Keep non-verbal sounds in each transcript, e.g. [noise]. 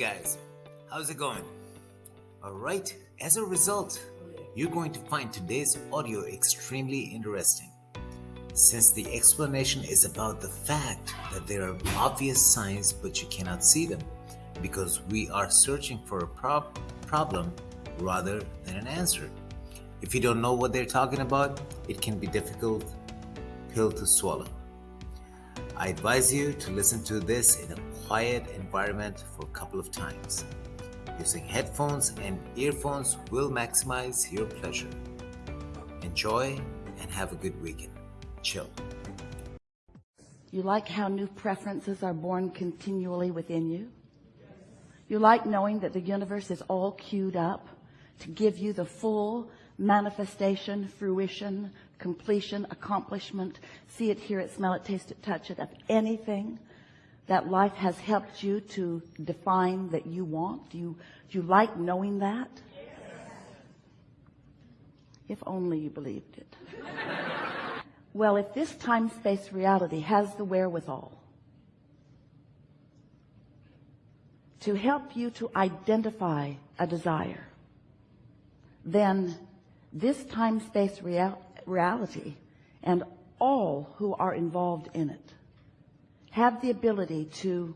guys, how's it going? Alright, as a result, you're going to find today's audio extremely interesting. Since the explanation is about the fact that there are obvious signs but you cannot see them because we are searching for a prob- problem rather than an answer. If you don't know what they're talking about, it can be difficult pill to swallow. I advise you to listen to this in a quiet environment for a couple of times. Using headphones and earphones will maximize your pleasure. Enjoy and have a good weekend. Chill. You like how new preferences are born continually within you? You like knowing that the universe is all queued up to give you the full manifestation, fruition, completion, accomplishment, see it, hear it, smell it, taste it, touch it, of anything that life has helped you to define that you want? Do you, do you like knowing that? If only you believed it. [laughs] well, if this time-space reality has the wherewithal to help you to identify a desire, then this time-space real reality and all who are involved in it have the ability to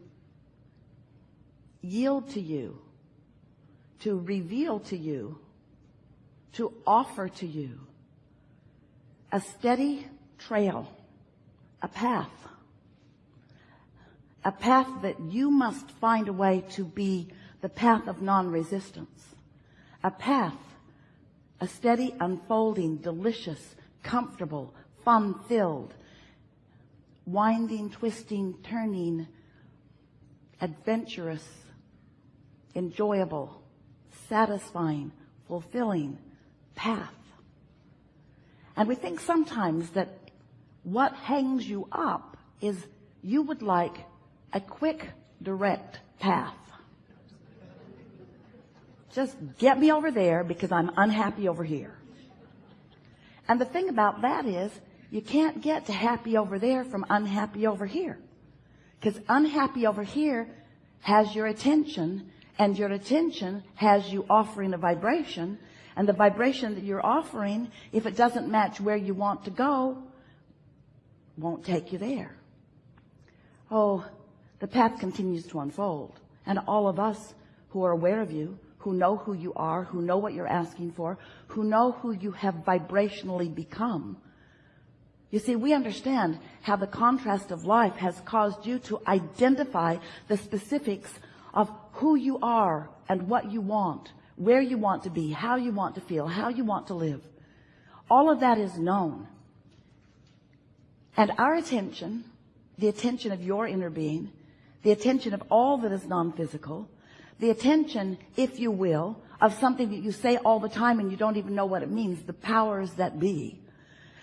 yield to you, to reveal to you, to offer to you a steady trail, a path, a path that you must find a way to be the path of non-resistance, a path a steady unfolding, delicious, comfortable, fun-filled, winding, twisting, turning, adventurous, enjoyable, satisfying, fulfilling path. And we think sometimes that what hangs you up is you would like a quick, direct path. Just get me over there because I'm unhappy over here. And the thing about that is you can't get to happy over there from unhappy over here. Because unhappy over here has your attention and your attention has you offering a vibration and the vibration that you're offering, if it doesn't match where you want to go, won't take you there. Oh, the path continues to unfold and all of us who are aware of you who know who you are, who know what you're asking for, who know who you have vibrationally become. You see, we understand how the contrast of life has caused you to identify the specifics of who you are and what you want, where you want to be, how you want to feel, how you want to live. All of that is known. And our attention, the attention of your inner being, the attention of all that is non-physical, the attention, if you will, of something that you say all the time and you don't even know what it means, the powers that be,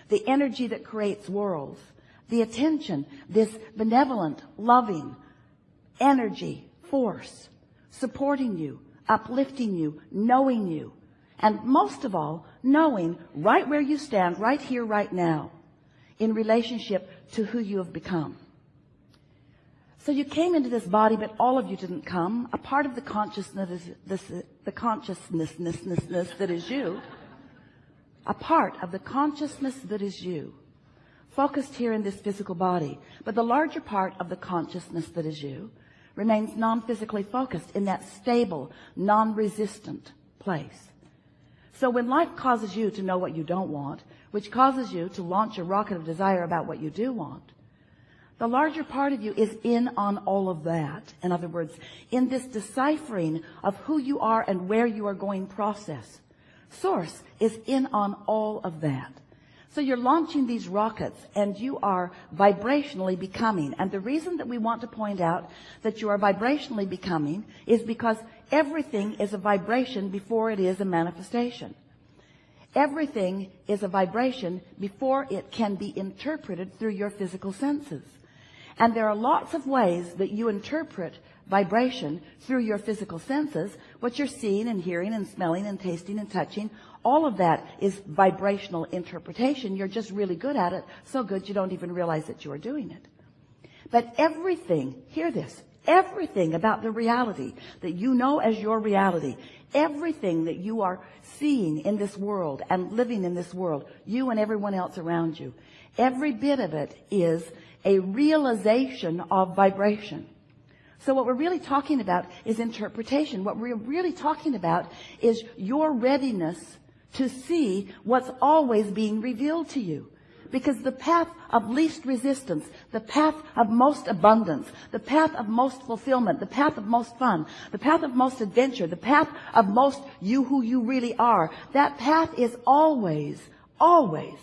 the energy that creates worlds, the attention, this benevolent, loving energy, force, supporting you, uplifting you, knowing you, and most of all, knowing right where you stand, right here, right now, in relationship to who you have become. So you came into this body, but all of you didn't come. A part of the consciousness is this, the that is you. A part of the consciousness that is you. Focused here in this physical body. But the larger part of the consciousness that is you remains non-physically focused in that stable, non-resistant place. So when life causes you to know what you don't want, which causes you to launch a rocket of desire about what you do want, the larger part of you is in on all of that. In other words, in this deciphering of who you are and where you are going process. Source is in on all of that. So you're launching these rockets and you are vibrationally becoming. And the reason that we want to point out that you are vibrationally becoming is because everything is a vibration before it is a manifestation. Everything is a vibration before it can be interpreted through your physical senses. And there are lots of ways that you interpret vibration through your physical senses, what you're seeing and hearing and smelling and tasting and touching. All of that is vibrational interpretation. You're just really good at it. So good you don't even realize that you are doing it. But everything, hear this, everything about the reality that you know as your reality, everything that you are seeing in this world and living in this world, you and everyone else around you, every bit of it is a realization of vibration. So what we're really talking about is interpretation. What we're really talking about is your readiness to see what's always being revealed to you. Because the path of least resistance, the path of most abundance, the path of most fulfillment, the path of most fun, the path of most adventure, the path of most you who you really are, that path is always, always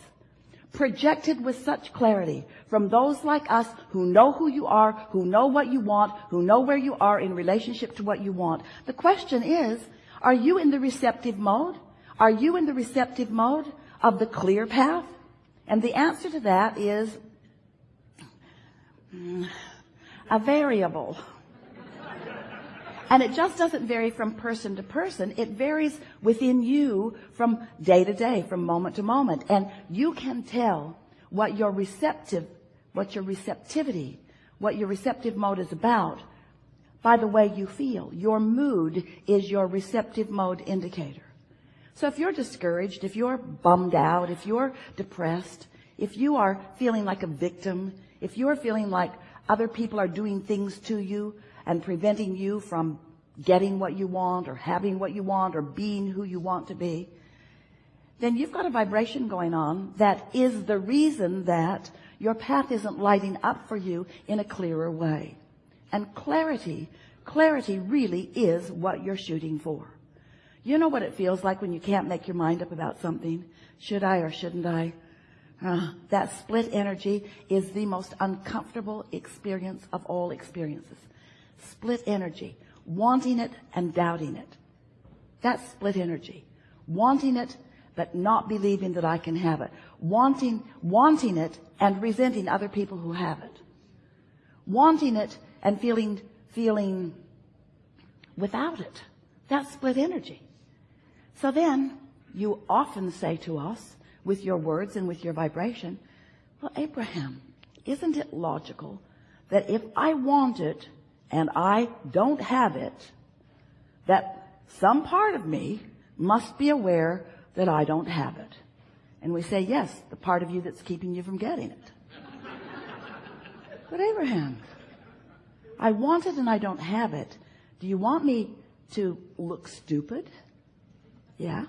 projected with such clarity from those like us who know who you are, who know what you want, who know where you are in relationship to what you want. The question is, are you in the receptive mode? Are you in the receptive mode of the clear path? And the answer to that is mm, a variable. And it just doesn't vary from person to person. It varies within you from day to day, from moment to moment. And you can tell what your receptive, what your receptivity, what your receptive mode is about by the way you feel. Your mood is your receptive mode indicator. So if you're discouraged, if you're bummed out, if you're depressed, if you are feeling like a victim, if you're feeling like other people are doing things to you and preventing you from getting what you want or having what you want or being who you want to be, then you've got a vibration going on that is the reason that your path isn't lighting up for you in a clearer way. And clarity, clarity really is what you're shooting for. You know what it feels like when you can't make your mind up about something? Should I or shouldn't I? Uh, that split energy is the most uncomfortable experience of all experiences. Split energy. Wanting it and doubting it. That's split energy. Wanting it, but not believing that I can have it. Wanting, wanting it and resenting other people who have it. Wanting it and feeling, feeling without it. That's split energy. So then you often say to us with your words and with your vibration, well, Abraham, isn't it logical that if I want it and I don't have it, that some part of me must be aware that I don't have it. And we say, yes, the part of you that's keeping you from getting it. but Abraham, I want it and I don't have it. Do you want me to look stupid? Yeah.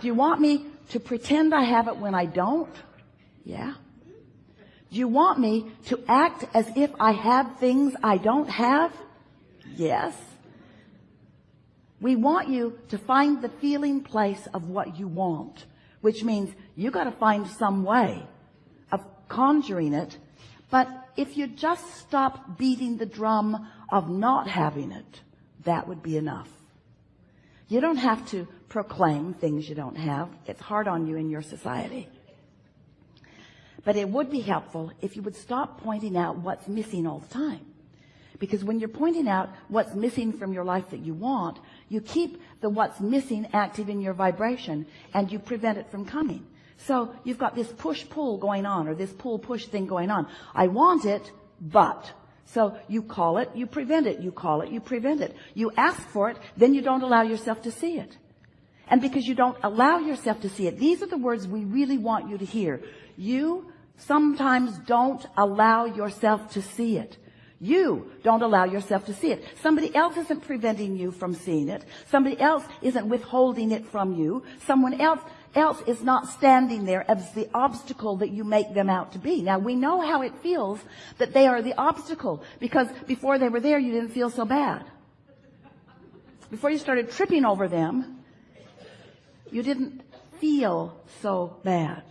Do you want me to pretend I have it when I don't? Yeah. You want me to act as if I have things I don't have? Yes. We want you to find the feeling place of what you want, which means you got to find some way of conjuring it. But if you just stop beating the drum of not having it, that would be enough. You don't have to proclaim things you don't have. It's hard on you in your society. But it would be helpful if you would stop pointing out what's missing all the time. Because when you're pointing out what's missing from your life that you want, you keep the what's missing active in your vibration and you prevent it from coming. So you've got this push-pull going on or this pull-push thing going on. I want it, but so you call it, you prevent it, you call it, you prevent it. You ask for it, then you don't allow yourself to see it. And because you don't allow yourself to see it, these are the words we really want you to hear. You sometimes don't allow yourself to see it. You don't allow yourself to see it. Somebody else isn't preventing you from seeing it. Somebody else isn't withholding it from you. Someone else else is not standing there as the obstacle that you make them out to be. Now we know how it feels that they are the obstacle because before they were there you didn't feel so bad. Before you started tripping over them, you didn't feel so bad.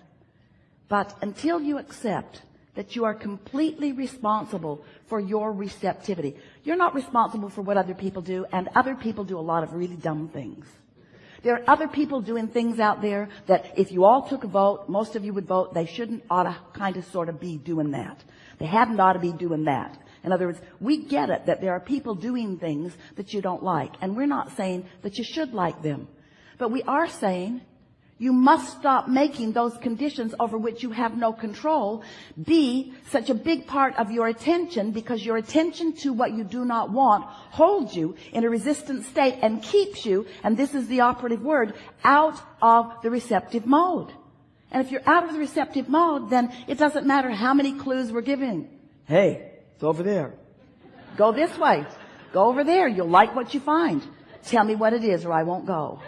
But until you accept that you are completely responsible for your receptivity, you're not responsible for what other people do, and other people do a lot of really dumb things. There are other people doing things out there that if you all took a vote, most of you would vote, they shouldn't ought to kind of sort of be doing that. They hadn't ought to be doing that. In other words, we get it that there are people doing things that you don't like. And we're not saying that you should like them. But we are saying You must stop making those conditions over which you have no control be such a big part of your attention because your attention to what you do not want holds you in a resistant state and keeps you, and this is the operative word, out of the receptive mode. And if you're out of the receptive mode, then it doesn't matter how many clues we're giving. Hey, it's over there. Go this way. Go over there. You'll like what you find. Tell me what it is or I won't go.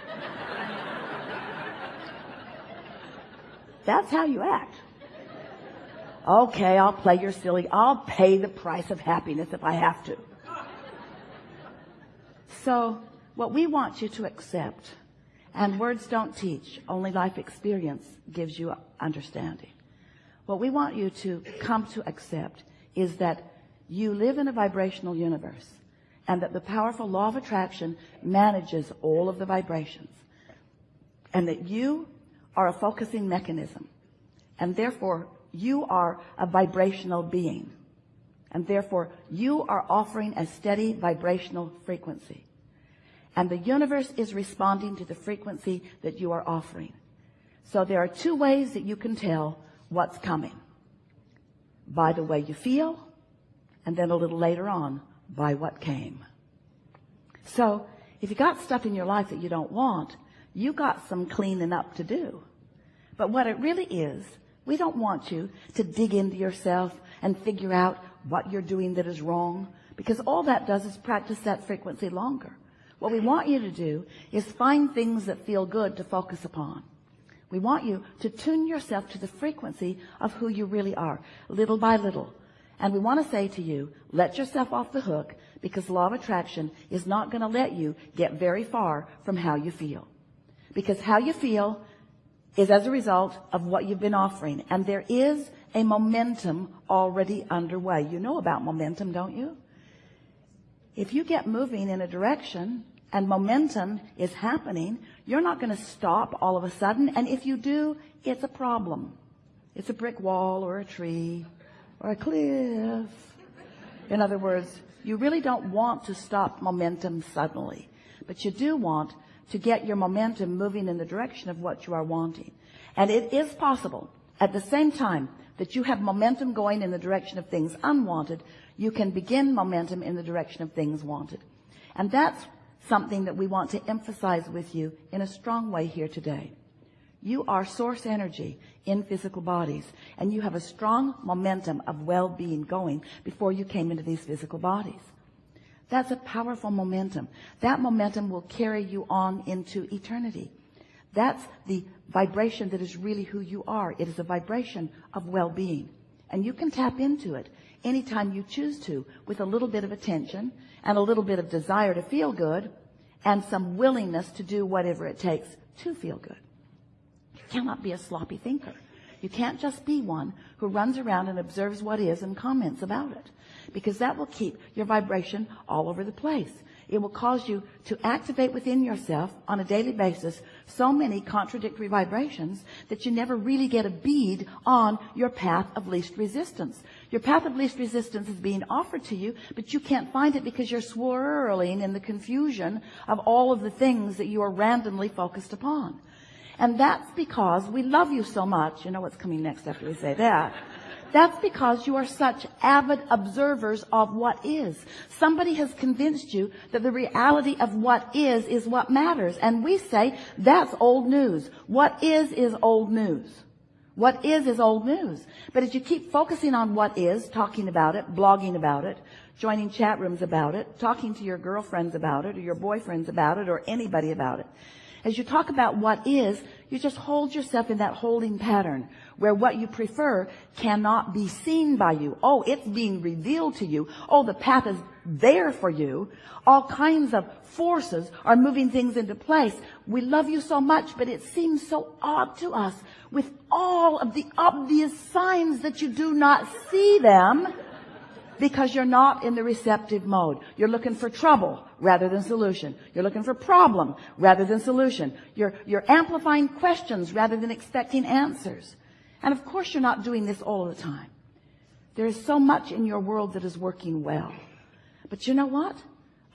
That's how you act. Okay, I'll play your silly. I'll pay the price of happiness if I have to. So what we want you to accept, and words don't teach, only life experience gives you understanding. What we want you to come to accept is that you live in a vibrational universe and that the powerful law of attraction manages all of the vibrations and that you are a focusing mechanism. And therefore you are a vibrational being. And therefore you are offering a steady vibrational frequency. And the universe is responding to the frequency that you are offering. So there are two ways that you can tell what's coming. By the way you feel and then a little later on by what came. So if you got stuff in your life that you don't want you got some cleaning up to do but what it really is, we don't want you to dig into yourself and figure out what you're doing that is wrong because all that does is practice that frequency longer. What we want you to do is find things that feel good to focus upon. We want you to tune yourself to the frequency of who you really are, little by little. And we want to say to you, let yourself off the hook because law of attraction is not going to let you get very far from how you feel. Because how you feel is as a result of what you've been offering. And there is a momentum already underway. You know about momentum, don't you? If you get moving in a direction and momentum is happening, you're not going to stop all of a sudden. And if you do, it's a problem. It's a brick wall or a tree or a cliff. In other words, you really don't want to stop momentum suddenly, but you do want to get your momentum moving in the direction of what you are wanting. And it is possible at the same time that you have momentum going in the direction of things unwanted, you can begin momentum in the direction of things wanted. And that's something that we want to emphasize with you in a strong way here today. You are source energy in physical bodies, and you have a strong momentum of well-being going before you came into these physical bodies. That's a powerful momentum. That momentum will carry you on into eternity. That's the vibration that is really who you are. It is a vibration of well-being. And you can tap into it anytime you choose to with a little bit of attention and a little bit of desire to feel good and some willingness to do whatever it takes to feel good. You cannot be a sloppy thinker. You can't just be one who runs around and observes what is and comments about it because that will keep your vibration all over the place. It will cause you to activate within yourself on a daily basis so many contradictory vibrations that you never really get a bead on your path of least resistance. Your path of least resistance is being offered to you, but you can't find it because you're swirling in the confusion of all of the things that you are randomly focused upon. And that's because we love you so much. You know what's coming next after we say that. That's because you are such avid observers of what is. Somebody has convinced you that the reality of what is is what matters. And we say that's old news. What is is old news. What is is old news. But as you keep focusing on what is, talking about it, blogging about it, joining chat rooms about it, talking to your girlfriends about it or your boyfriends about it or anybody about it, as you talk about what is, you just hold yourself in that holding pattern where what you prefer cannot be seen by you. Oh, it's being revealed to you. Oh, the path is there for you. All kinds of forces are moving things into place. We love you so much, but it seems so odd to us with all of the obvious signs that you do not see them because you're not in the receptive mode. You're looking for trouble rather than solution. You're looking for problem rather than solution. You're, you're amplifying questions rather than expecting answers. And of course you're not doing this all the time. There is so much in your world that is working well. But you know what?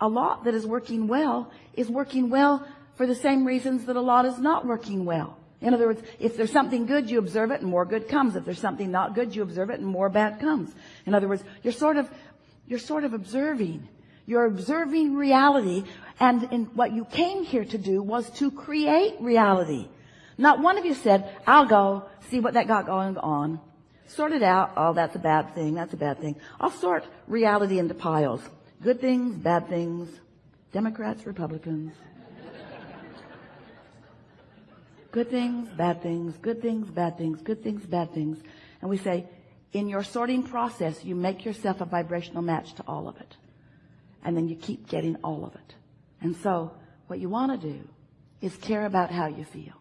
A lot that is working well is working well for the same reasons that a lot is not working well. In other words, if there's something good, you observe it and more good comes. If there's something not good, you observe it and more bad comes. In other words, you're sort of, you're sort of observing. You're observing reality and in what you came here to do was to create reality. Not one of you said, I'll go see what that got going on. Sort it out. Oh, that's a bad thing. That's a bad thing. I'll sort reality into piles. Good things, bad things, Democrats, Republicans. Good things, bad things, good things, bad things, good things, bad things. And we say, in your sorting process, you make yourself a vibrational match to all of it. And then you keep getting all of it. And so what you want to do is care about how you feel.